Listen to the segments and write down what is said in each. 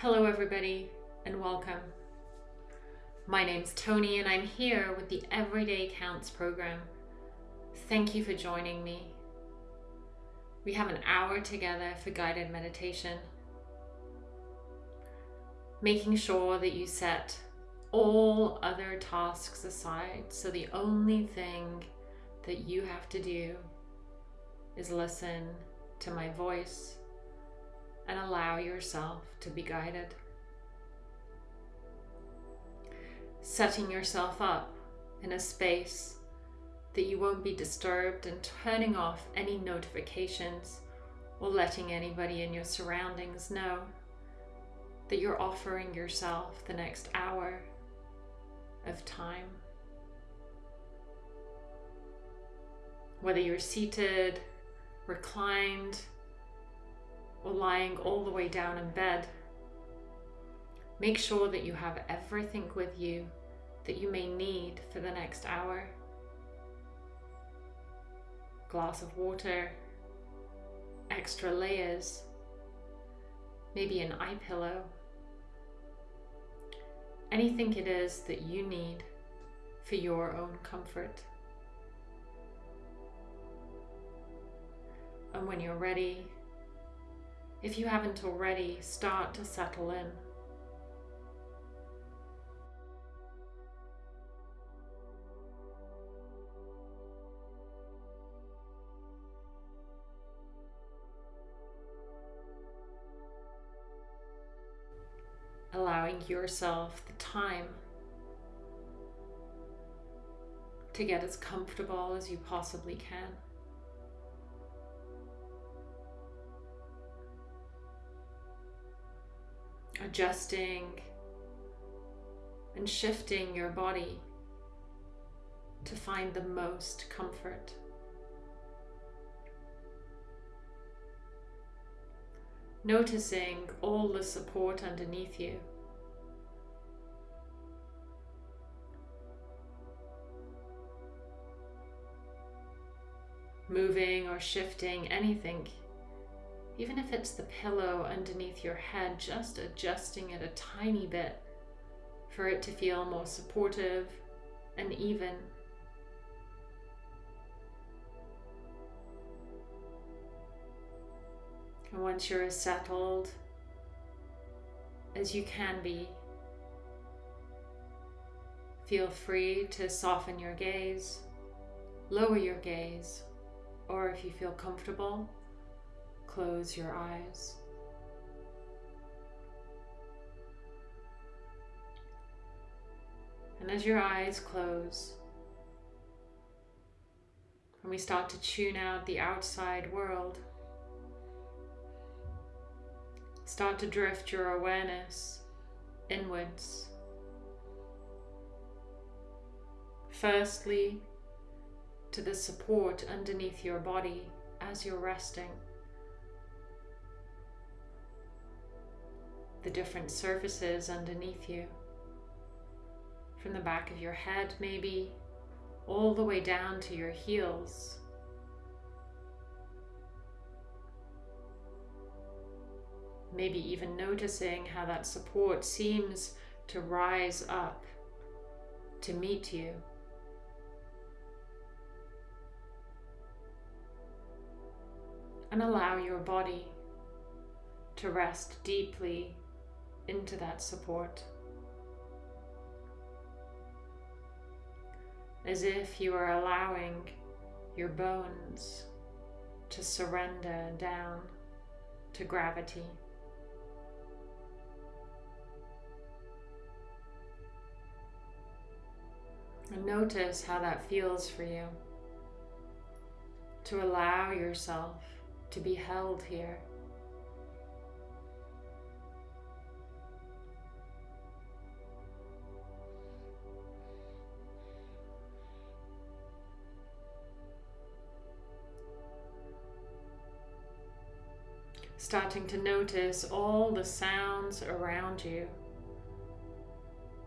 Hello, everybody, and welcome. My name's Tony, and I'm here with the Everyday Counts program. Thank you for joining me. We have an hour together for guided meditation, making sure that you set all other tasks aside so the only thing that you have to do is listen to my voice and allow yourself to be guided. Setting yourself up in a space that you won't be disturbed and turning off any notifications or letting anybody in your surroundings know that you're offering yourself the next hour of time. Whether you're seated, reclined, or lying all the way down in bed, make sure that you have everything with you that you may need for the next hour. Glass of water, extra layers, maybe an eye pillow, anything it is that you need for your own comfort. And when you're ready, if you haven't already, start to settle in. allowing yourself the time to get as comfortable as you possibly can. Adjusting and shifting your body to find the most comfort. Noticing all the support underneath you. Moving or shifting anything, even if it's the pillow underneath your head, just adjusting it a tiny bit for it to feel more supportive and even. And once you're as settled as you can be, feel free to soften your gaze, lower your gaze, or if you feel comfortable, close your eyes. And as your eyes close, and we start to tune out the outside world, Start to drift your awareness inwards. Firstly, to the support underneath your body as you're resting. The different surfaces underneath you. From the back of your head, maybe, all the way down to your heels. maybe even noticing how that support seems to rise up to meet you. And allow your body to rest deeply into that support. As if you are allowing your bones to surrender down to gravity. And notice how that feels for you. To allow yourself to be held here. Starting to notice all the sounds around you,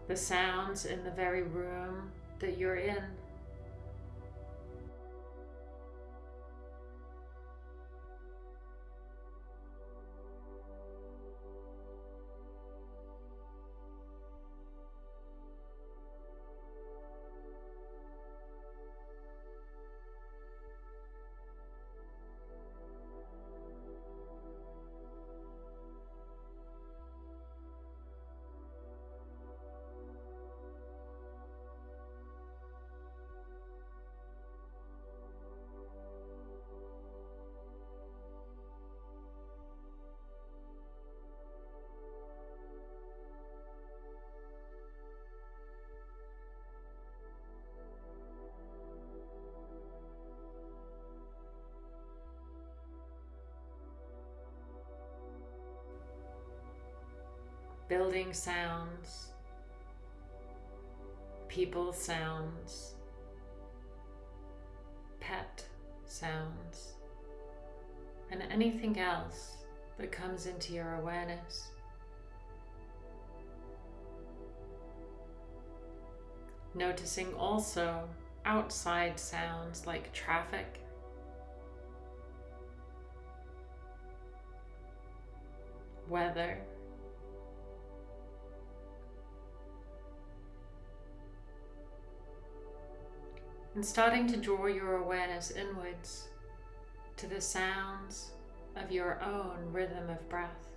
the sounds in the very room that you're in. Building sounds, people sounds, pet sounds, and anything else that comes into your awareness. Noticing also outside sounds like traffic, weather, and starting to draw your awareness inwards to the sounds of your own rhythm of breath.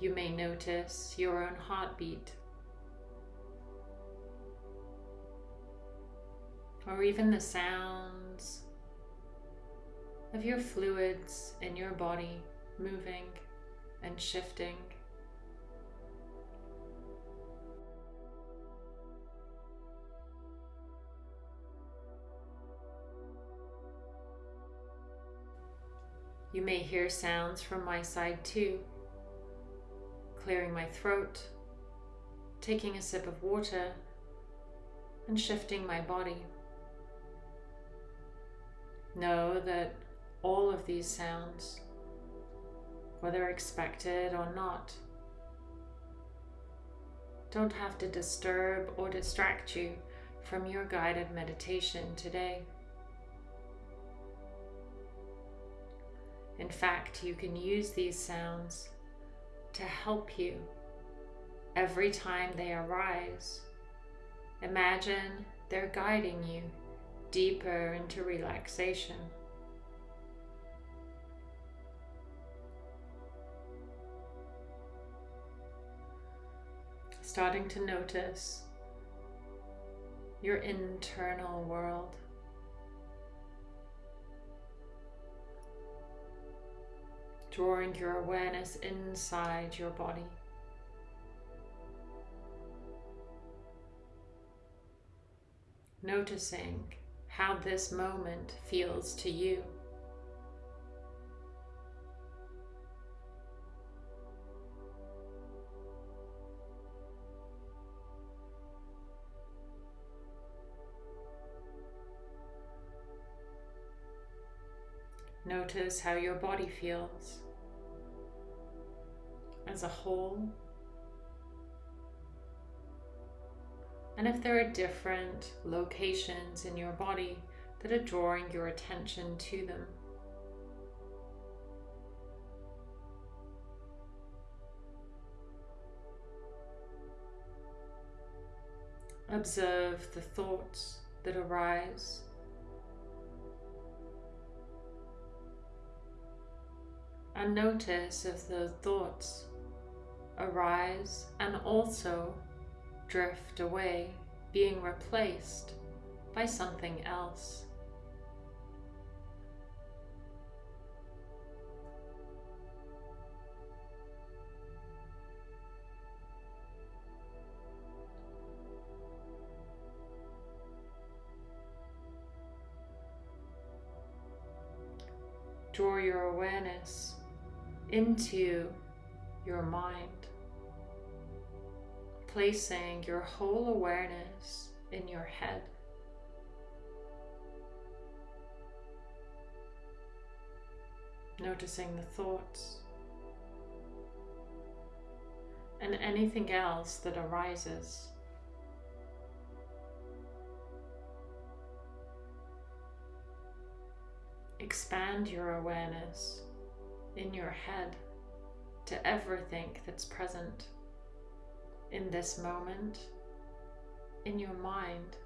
You may notice your own heartbeat or even the sounds of your fluids in your body moving and shifting. You may hear sounds from my side too, clearing my throat, taking a sip of water, and shifting my body. Know that all of these sounds, whether expected or not, don't have to disturb or distract you from your guided meditation today. In fact, you can use these sounds to help you every time they arise. Imagine they're guiding you deeper into relaxation. Starting to notice your internal world. Drawing your awareness inside your body. Noticing how this moment feels to you. Notice how your body feels as a whole. And if there are different locations in your body that are drawing your attention to them. Observe the thoughts that arise and notice if the thoughts arise and also drift away, being replaced by something else. Draw your awareness into your mind, placing your whole awareness in your head. Noticing the thoughts and anything else that arises. Expand your awareness in your head to everything that's present in this moment, in your mind.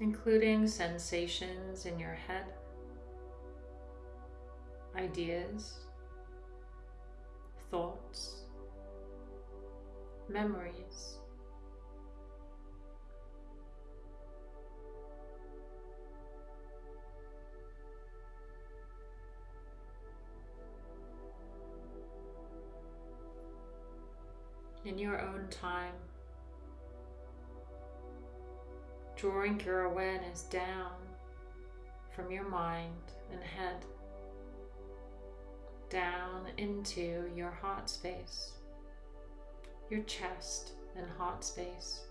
including sensations in your head, ideas, thoughts, memories. In your own time. drawing your awareness down from your mind and head down into your heart space, your chest and heart space.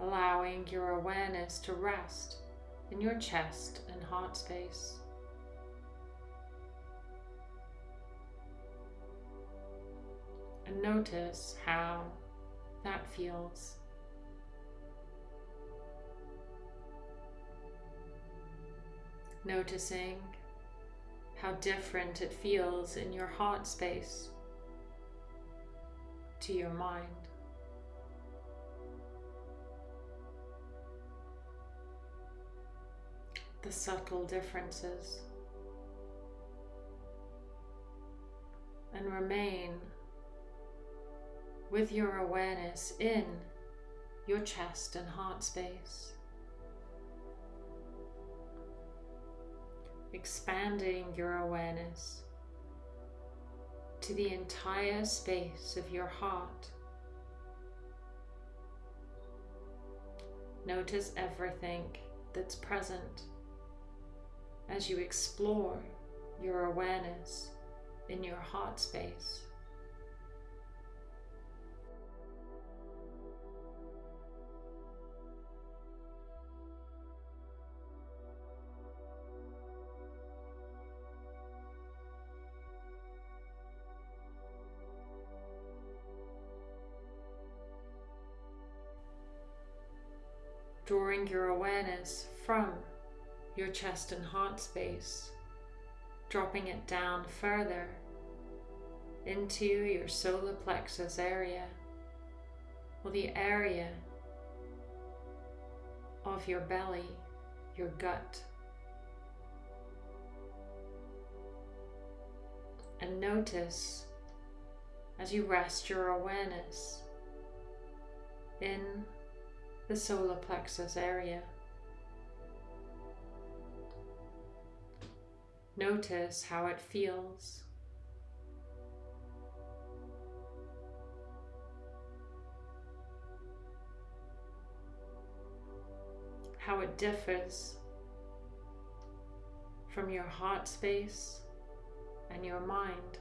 Allowing your awareness to rest in your chest and heart space. And notice how that feels. Noticing how different it feels in your heart space to your mind. The subtle differences. And remain with your awareness in your chest and heart space. Expanding your awareness to the entire space of your heart. Notice everything that's present as you explore your awareness in your heart space. drawing your awareness from your chest and heart space, dropping it down further into your solar plexus area or the area of your belly, your gut. And notice as you rest your awareness in the solar plexus area. Notice how it feels. How it differs from your heart space and your mind.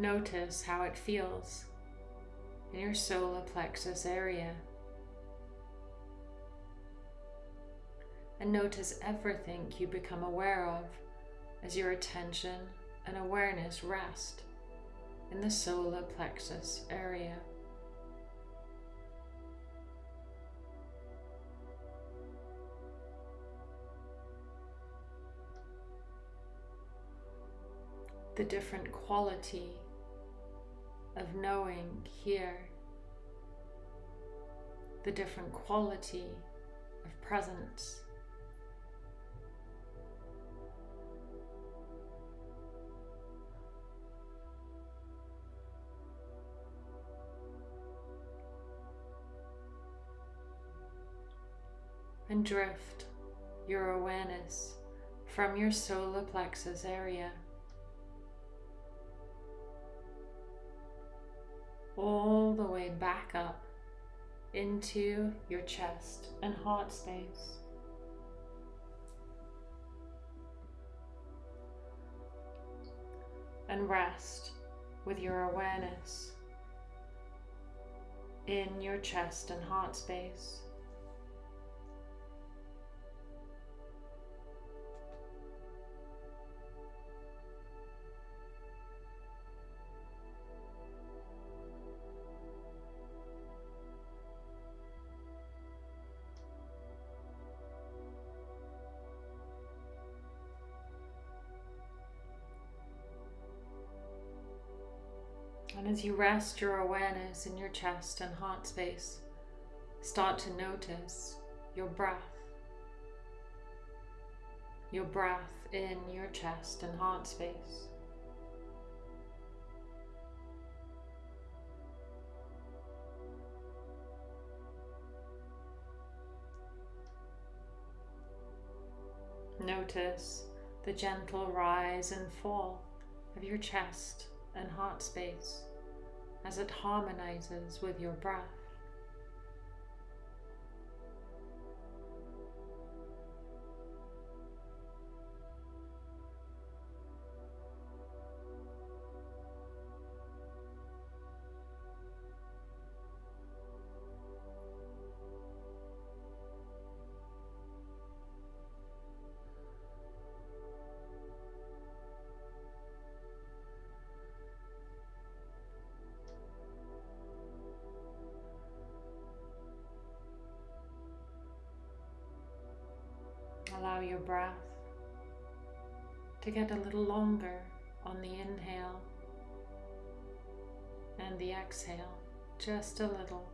Notice how it feels in your solar plexus area. And notice everything you become aware of as your attention and awareness rest in the solar plexus area. The different quality of knowing here the different quality of presence. And drift your awareness from your solar plexus area all the way back up into your chest and heart space. And rest with your awareness in your chest and heart space. As you rest your awareness in your chest and heart space, start to notice your breath. Your breath in your chest and heart space. Notice the gentle rise and fall of your chest and heart space as it harmonizes with your breath. Your breath to get a little longer on the inhale and the exhale, just a little,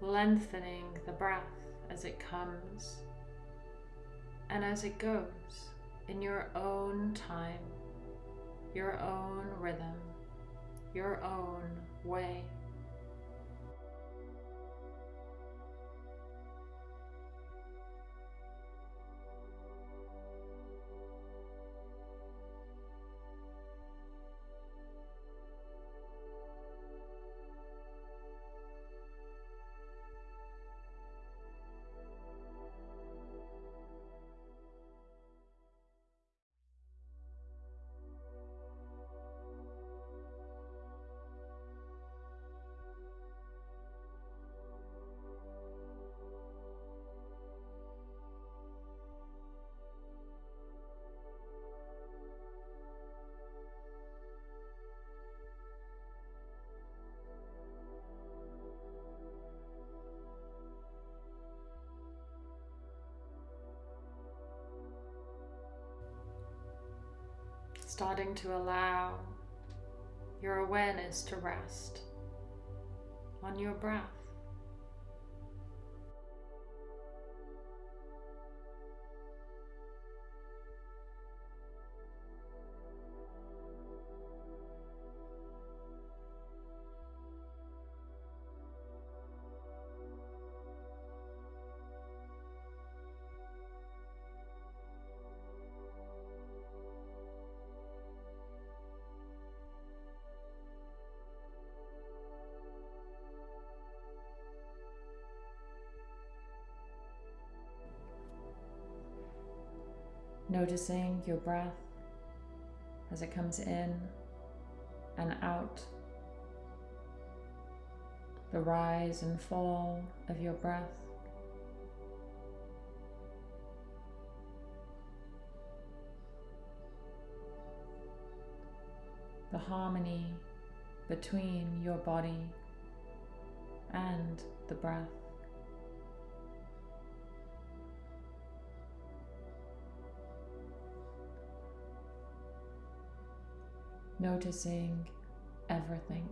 lengthening the breath as it comes and as it goes in your own time, your own rhythm, your own way. Starting to allow your awareness to rest on your breath. Noticing your breath as it comes in and out, the rise and fall of your breath. The harmony between your body and the breath. Noticing everything.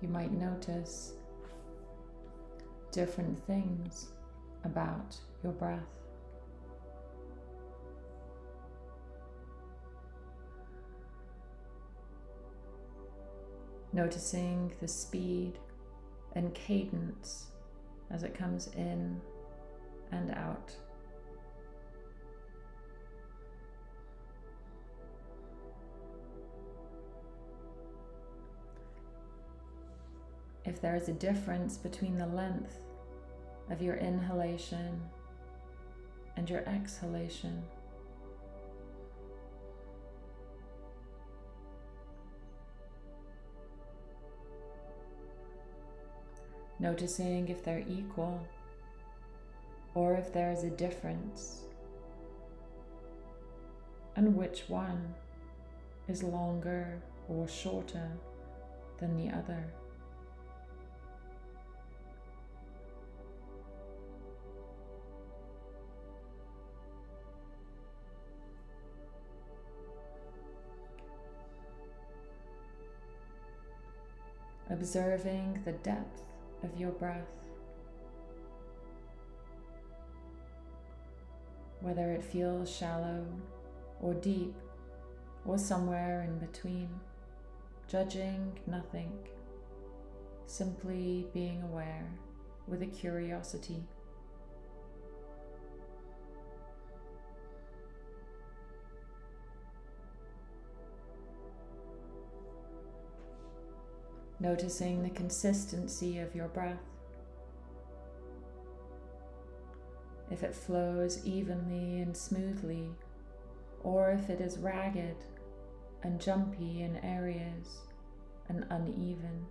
You might notice different things about your breath. Noticing the speed and cadence as it comes in and out. if there is a difference between the length of your inhalation and your exhalation. Noticing if they're equal or if there is a difference and which one is longer or shorter than the other. Observing the depth of your breath. Whether it feels shallow or deep or somewhere in between, judging nothing, simply being aware with a curiosity. Noticing the consistency of your breath. If it flows evenly and smoothly or if it is ragged and jumpy in areas and uneven.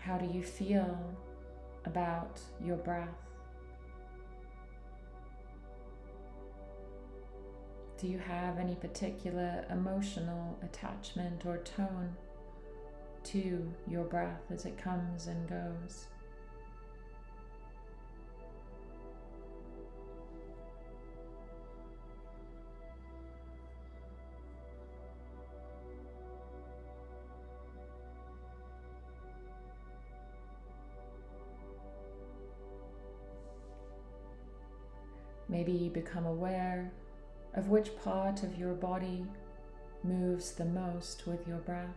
How do you feel about your breath? Do you have any particular emotional attachment or tone to your breath as it comes and goes? Maybe become aware of which part of your body moves the most with your breath.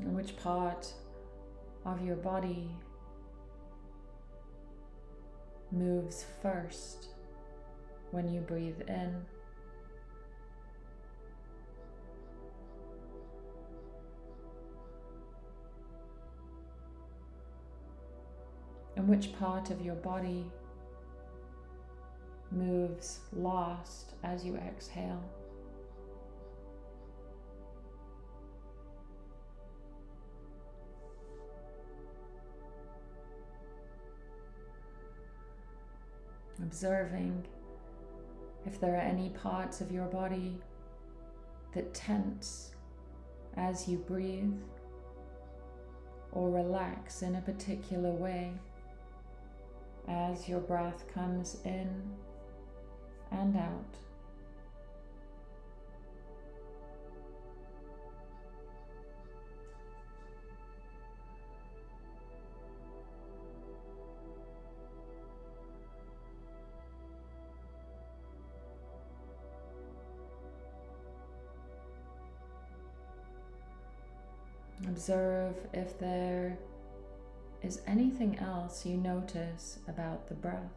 And which part of your body moves first when you breathe in. and which part of your body moves last as you exhale. Observing if there are any parts of your body that tense as you breathe or relax in a particular way as your breath comes in and out. Observe if there is anything else you notice about the breath?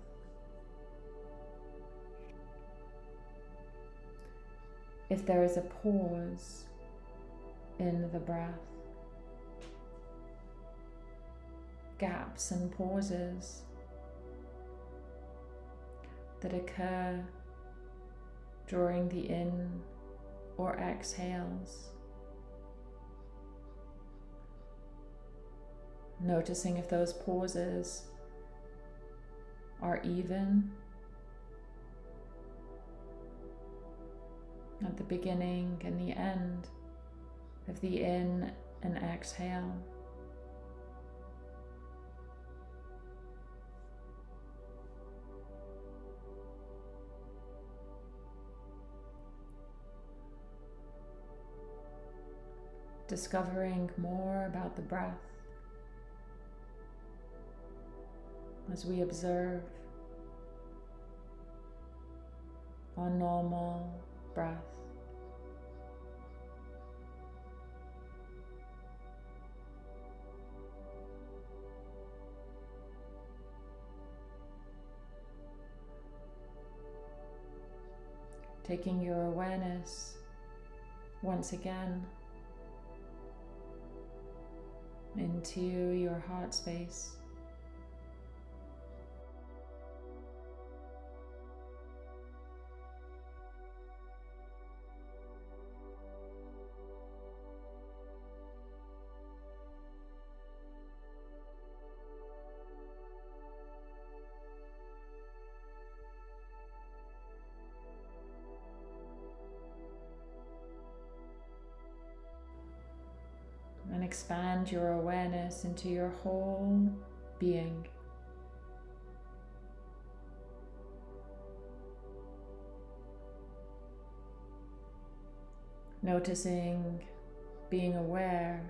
If there is a pause in the breath, gaps and pauses that occur during the in or exhales. Noticing if those pauses are even at the beginning and the end of the in and exhale. Discovering more about the breath. As we observe our normal breath. Taking your awareness once again into your heart space. Your awareness into your whole being. Noticing, being aware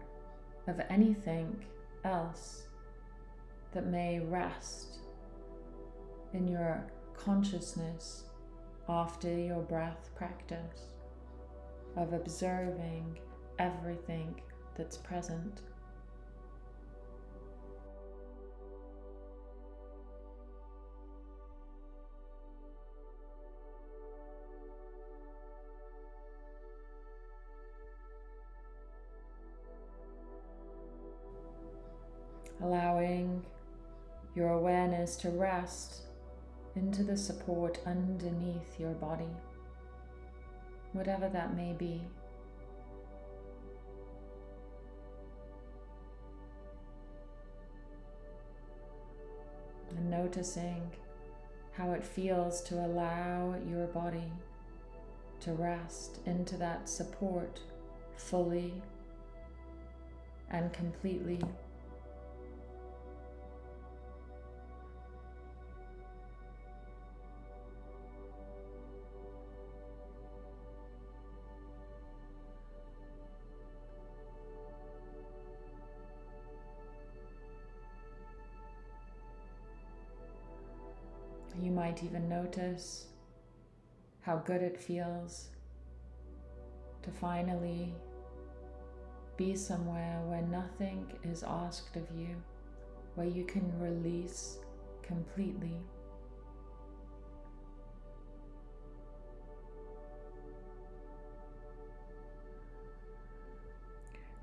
of anything else that may rest in your consciousness after your breath practice of observing everything that's present. Allowing your awareness to rest into the support underneath your body, whatever that may be. and noticing how it feels to allow your body to rest into that support fully and completely. Might even notice how good it feels to finally be somewhere where nothing is asked of you, where you can release completely.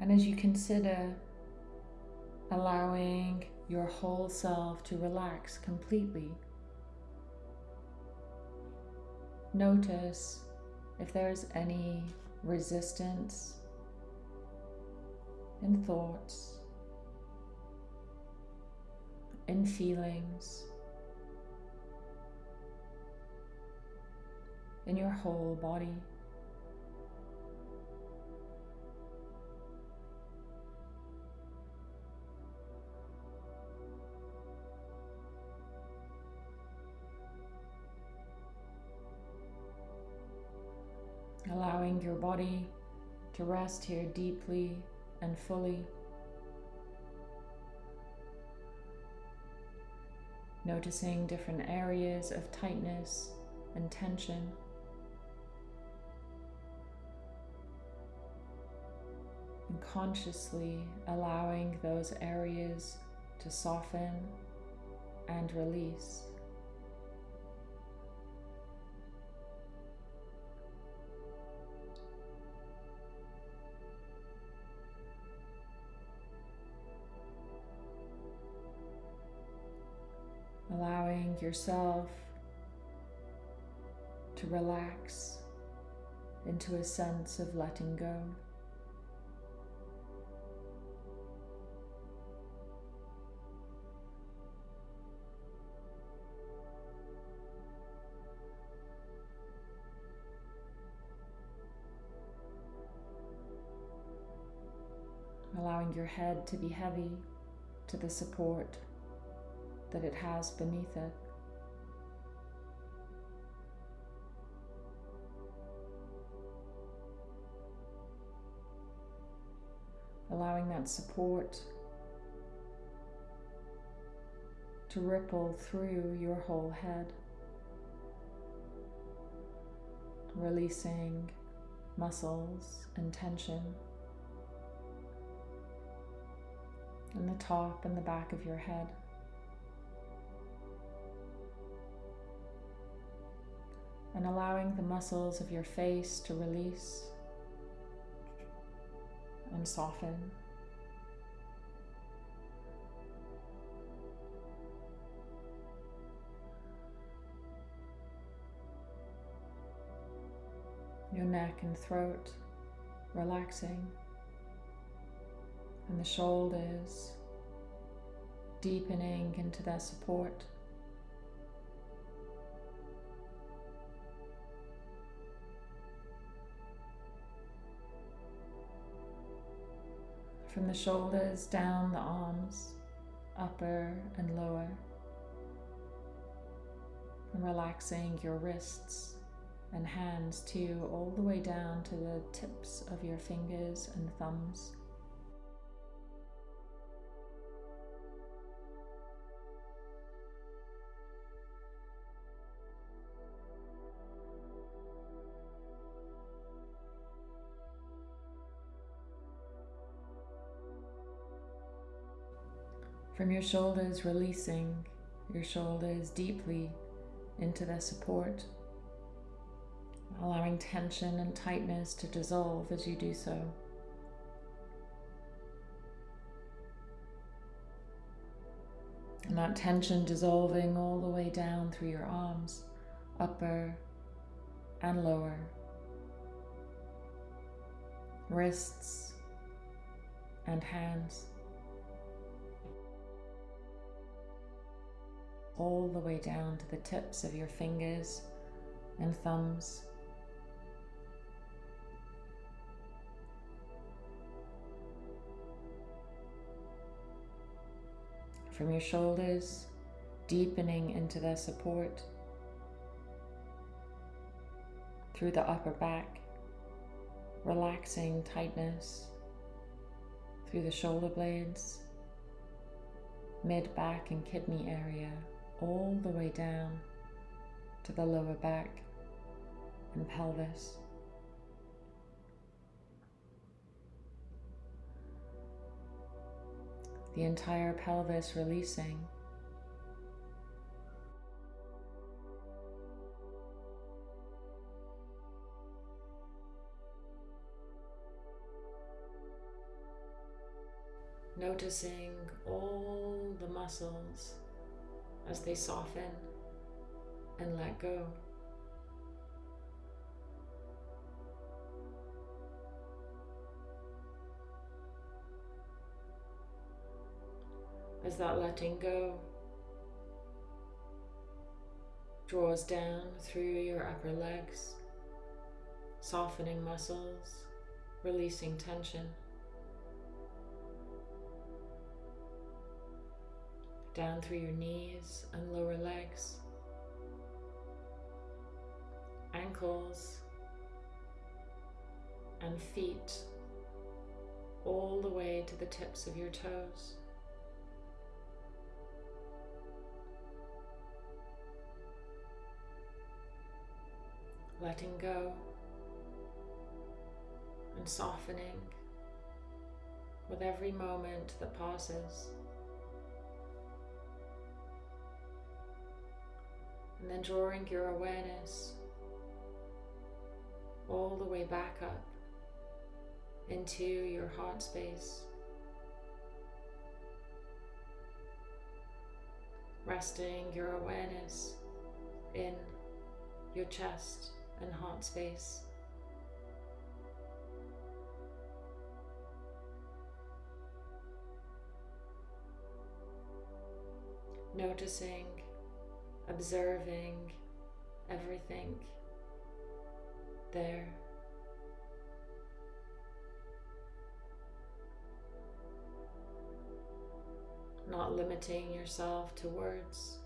And as you consider allowing your whole self to relax completely, Notice if there's any resistance in thoughts, in feelings, in your whole body. Allowing your body to rest here deeply and fully. Noticing different areas of tightness and tension. And consciously allowing those areas to soften and release. Allowing yourself to relax into a sense of letting go. Allowing your head to be heavy to the support that it has beneath it. Allowing that support to ripple through your whole head, releasing muscles and tension in the top and the back of your head. And allowing the muscles of your face to release and soften. Your neck and throat relaxing, and the shoulders deepening into their support. From the shoulders down the arms, upper and lower, and relaxing your wrists and hands too, all the way down to the tips of your fingers and thumbs. From your shoulders, releasing your shoulders deeply into their support allowing tension and tightness to dissolve as you do so. And that tension dissolving all the way down through your arms, upper and lower, wrists and hands, all the way down to the tips of your fingers and thumbs. from your shoulders, deepening into their support. Through the upper back, relaxing tightness. Through the shoulder blades, mid back and kidney area, all the way down to the lower back and pelvis. the entire pelvis releasing. Noticing all the muscles as they soften and let go. as that letting go draws down through your upper legs, softening muscles, releasing tension. Down through your knees and lower legs, ankles and feet, all the way to the tips of your toes. letting go and softening with every moment that passes. And then drawing your awareness all the way back up into your heart space. Resting your awareness in your chest and heart space. Noticing, observing everything there. Not limiting yourself to words.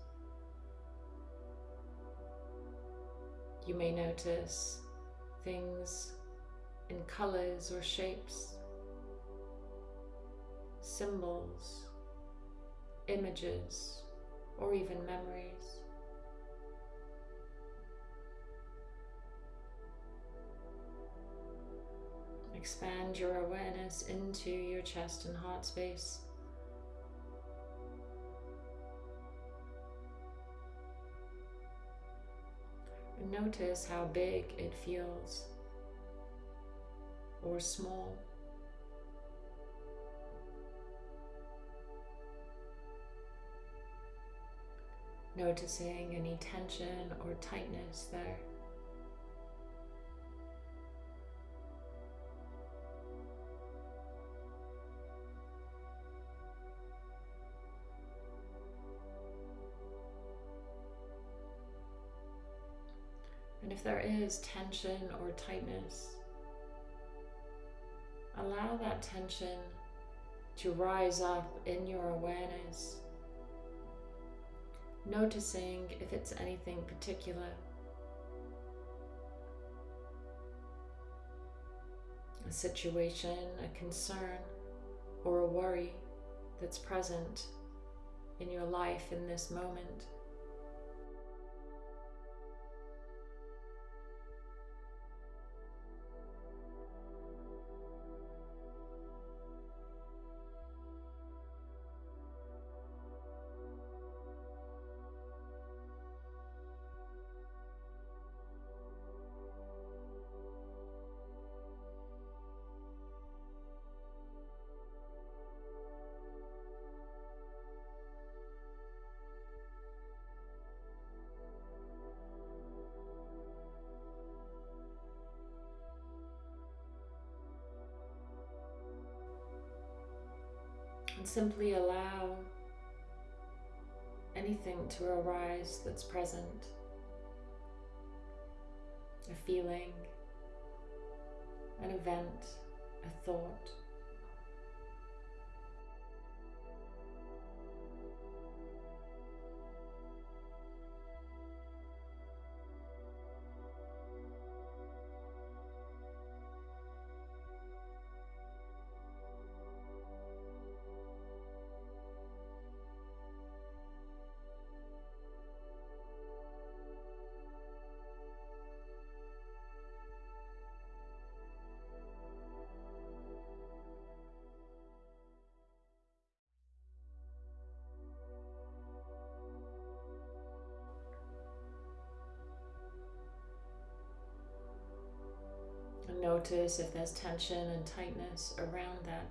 You may notice things in colors or shapes, symbols, images, or even memories. Expand your awareness into your chest and heart space. Notice how big it feels or small. Noticing any tension or tightness there. If there is tension or tightness, allow that tension to rise up in your awareness, noticing if it's anything particular. A situation, a concern, or a worry that's present in your life in this moment. Simply allow anything to arise that's present a feeling, an event, a thought. Notice if there's tension and tightness around that.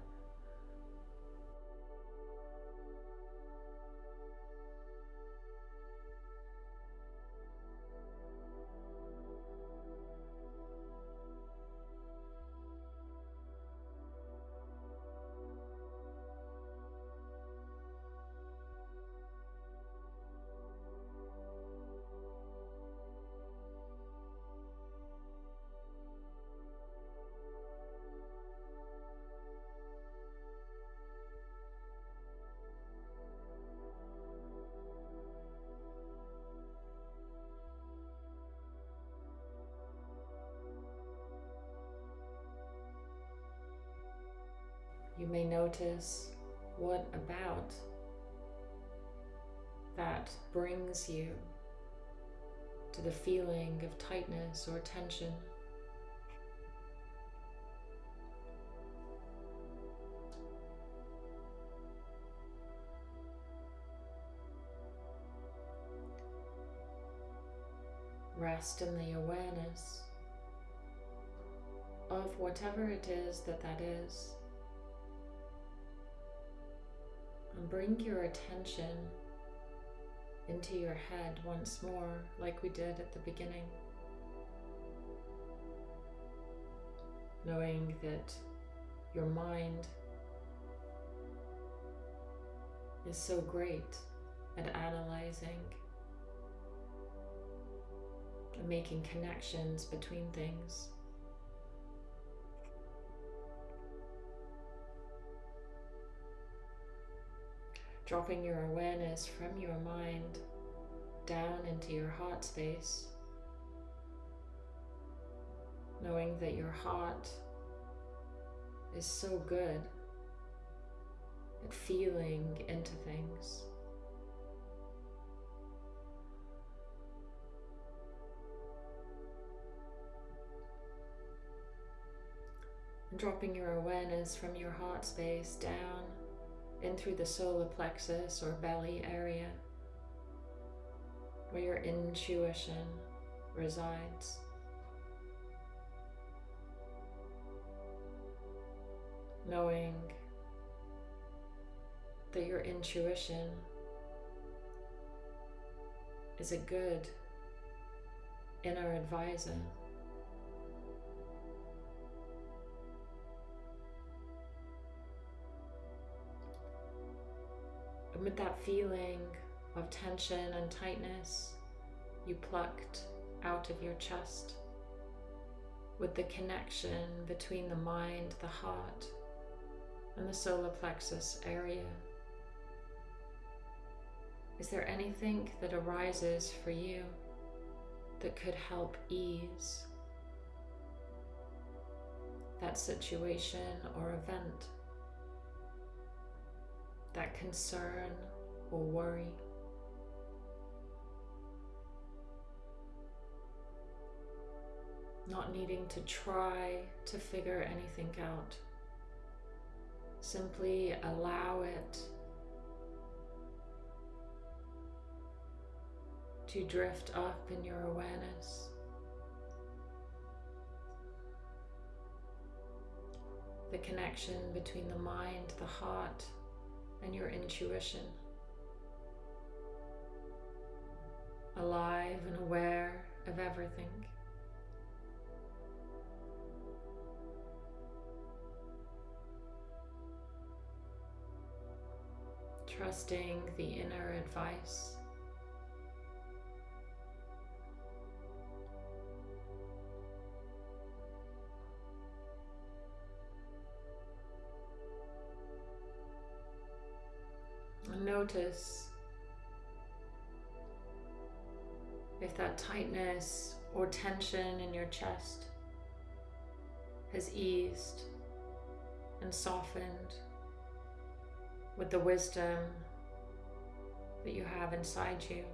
You may notice what about that brings you to the feeling of tightness or tension. Rest in the awareness of whatever it is that that is. Bring your attention into your head once more, like we did at the beginning. Knowing that your mind is so great at analyzing and making connections between things. dropping your awareness from your mind down into your heart space, knowing that your heart is so good at feeling into things. dropping your awareness from your heart space down in through the solar plexus or belly area where your intuition resides. Knowing that your intuition is a good inner advisor. With that feeling of tension and tightness, you plucked out of your chest with the connection between the mind, the heart, and the solar plexus area. Is there anything that arises for you that could help ease that situation or event, that concern or worry? Not needing to try to figure anything out. Simply allow it to drift up in your awareness. The connection between the mind, the heart, and your intuition. Alive and aware of everything. Trusting the inner advice. Notice if that tightness or tension in your chest has eased and softened with the wisdom that you have inside you.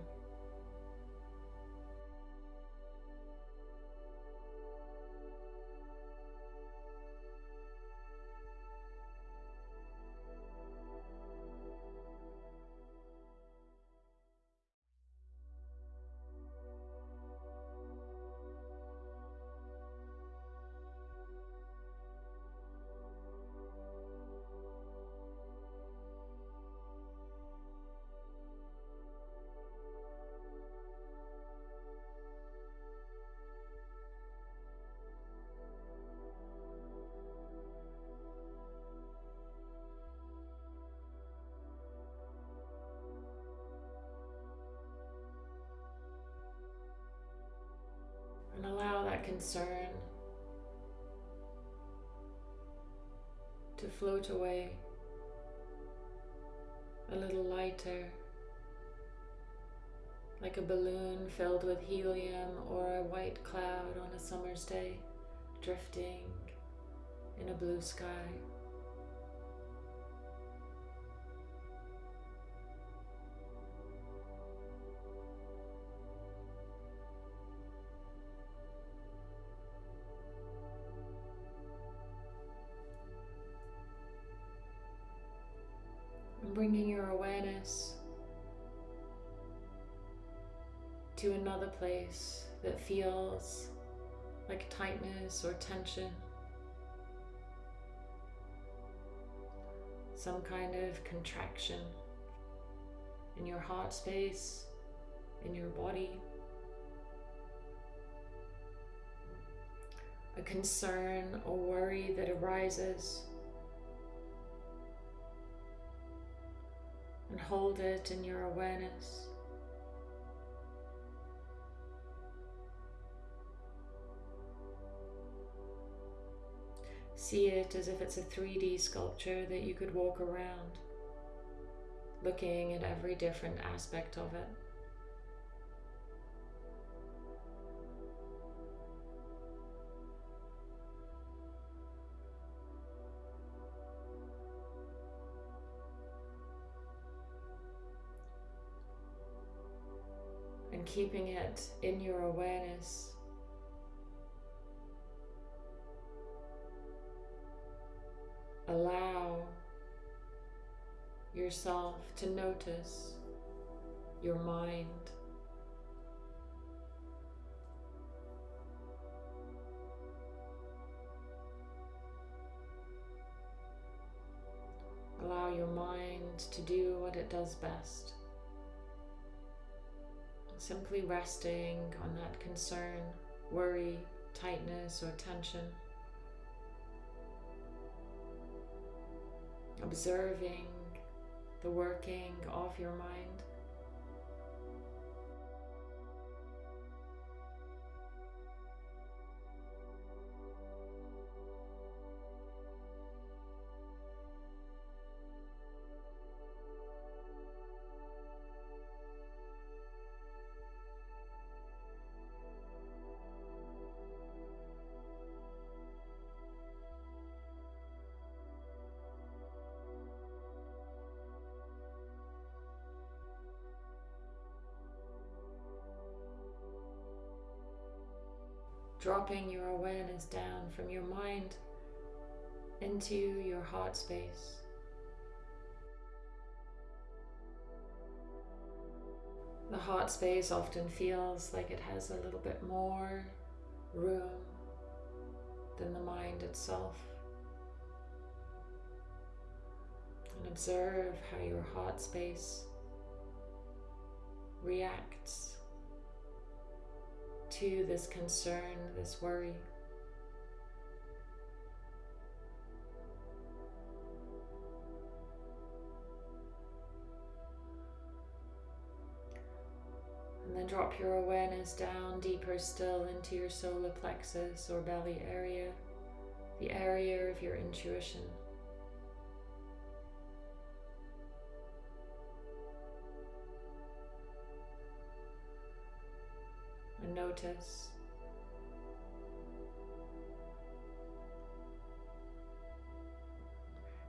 Concern to float away a little lighter, like a balloon filled with helium or a white cloud on a summer's day, drifting in a blue sky. Another place that feels like tightness or tension. Some kind of contraction in your heart space, in your body. A concern or worry that arises and hold it in your awareness. See it as if it's a 3D sculpture that you could walk around, looking at every different aspect of it. And keeping it in your awareness. Allow yourself to notice your mind. Allow your mind to do what it does best. Simply resting on that concern, worry, tightness, or tension. Observing the working of your mind. Dropping your awareness down from your mind into your heart space. The heart space often feels like it has a little bit more room than the mind itself. And observe how your heart space reacts to this concern, this worry. And then drop your awareness down deeper still into your solar plexus or belly area, the area of your intuition. Notice.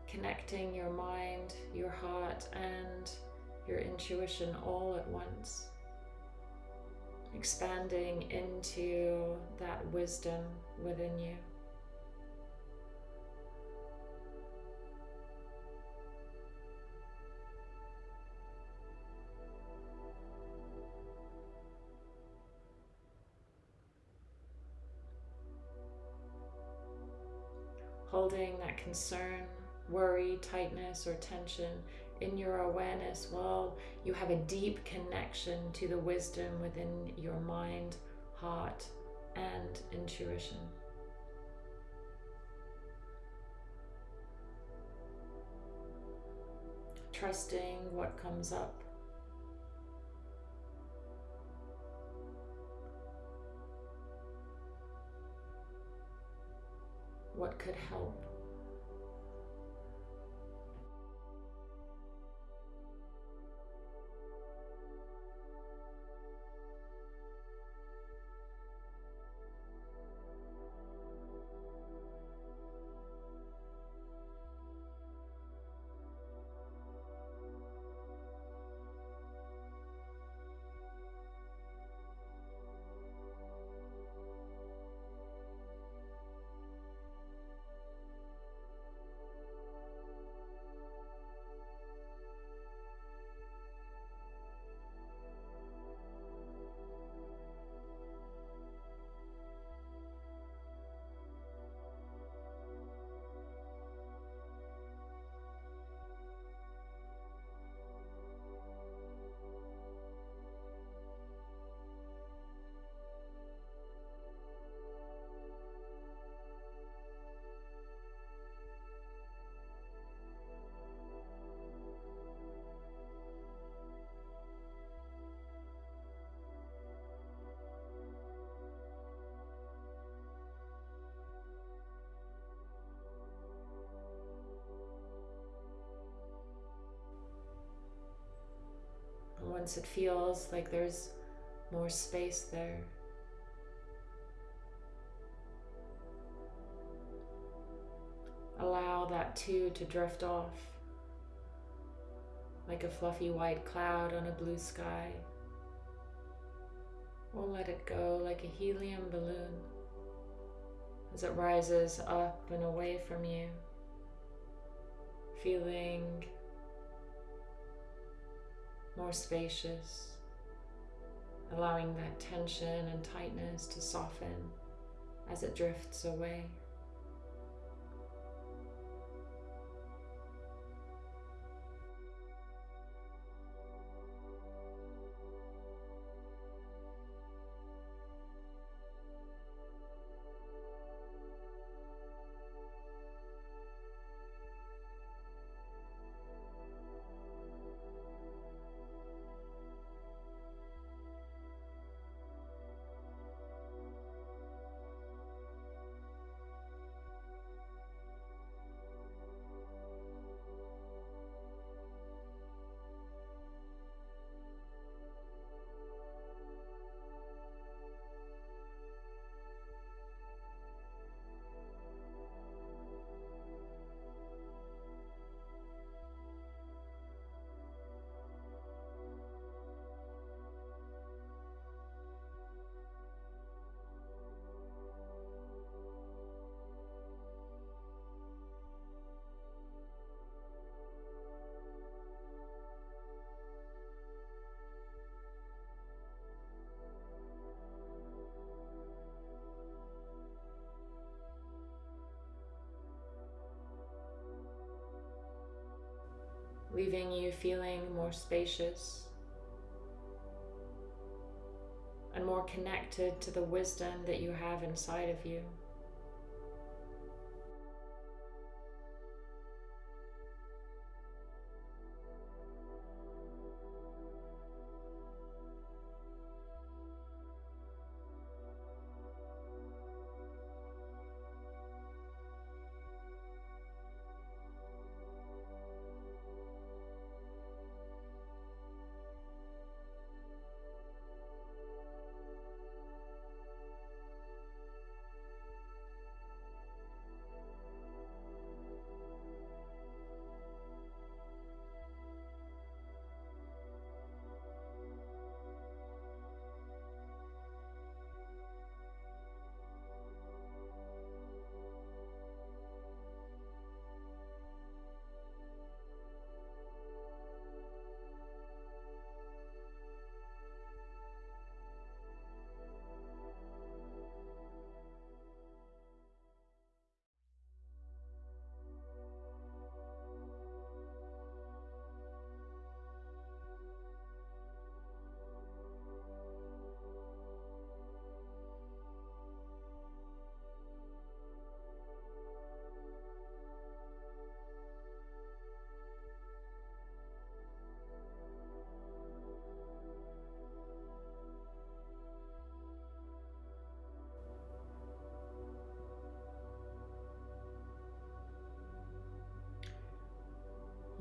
Connecting your mind, your heart, and your intuition all at once. Expanding into that wisdom within you. Concern, worry, tightness, or tension in your awareness while you have a deep connection to the wisdom within your mind, heart, and intuition. Trusting what comes up. what could help. Once it feels like there's more space there. Allow that too to drift off like a fluffy white cloud on a blue sky. Or let it go like a helium balloon as it rises up and away from you feeling more spacious, allowing that tension and tightness to soften as it drifts away. Leaving you feeling more spacious and more connected to the wisdom that you have inside of you.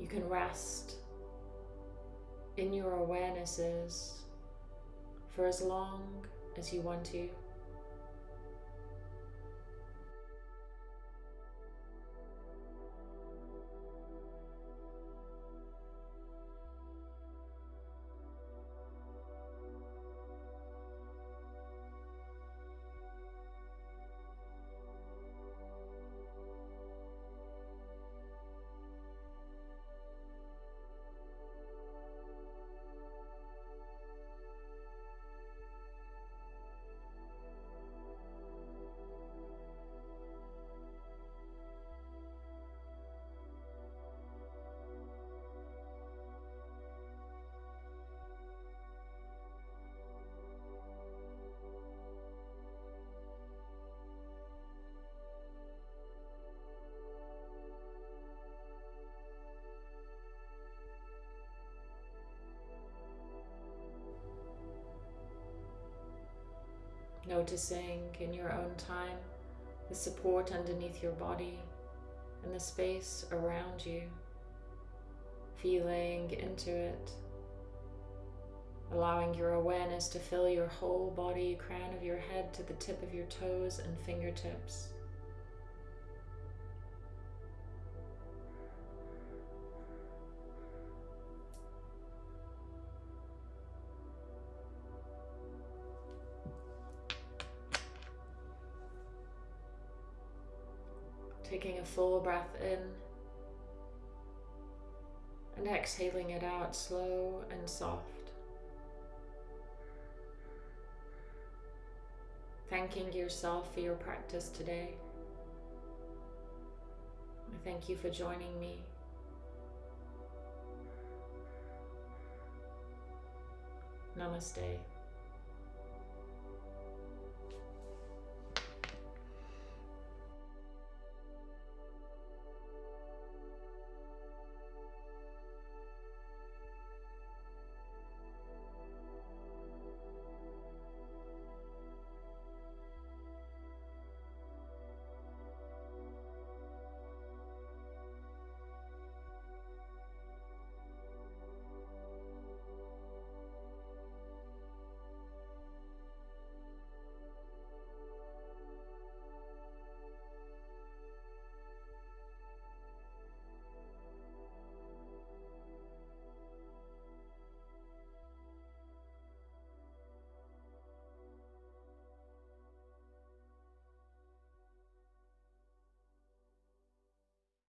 You can rest in your awarenesses for as long as you want to. Noticing in your own time the support underneath your body and the space around you. Feeling into it. Allowing your awareness to fill your whole body, crown of your head to the tip of your toes and fingertips. Full breath in and exhaling it out slow and soft. Thanking yourself for your practice today. I thank you for joining me. Namaste.